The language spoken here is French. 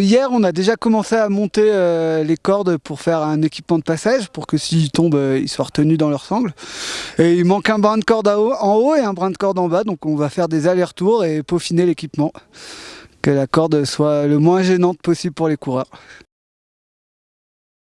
Hier, on a déjà commencé à monter euh, les cordes pour faire un équipement de passage, pour que s'ils tombent, euh, ils soient retenus dans leur sangle. Et il manque un brin de corde en haut et un brin de corde en bas, donc on va faire des allers-retours et peaufiner l'équipement. Que la corde soit le moins gênante possible pour les coureurs.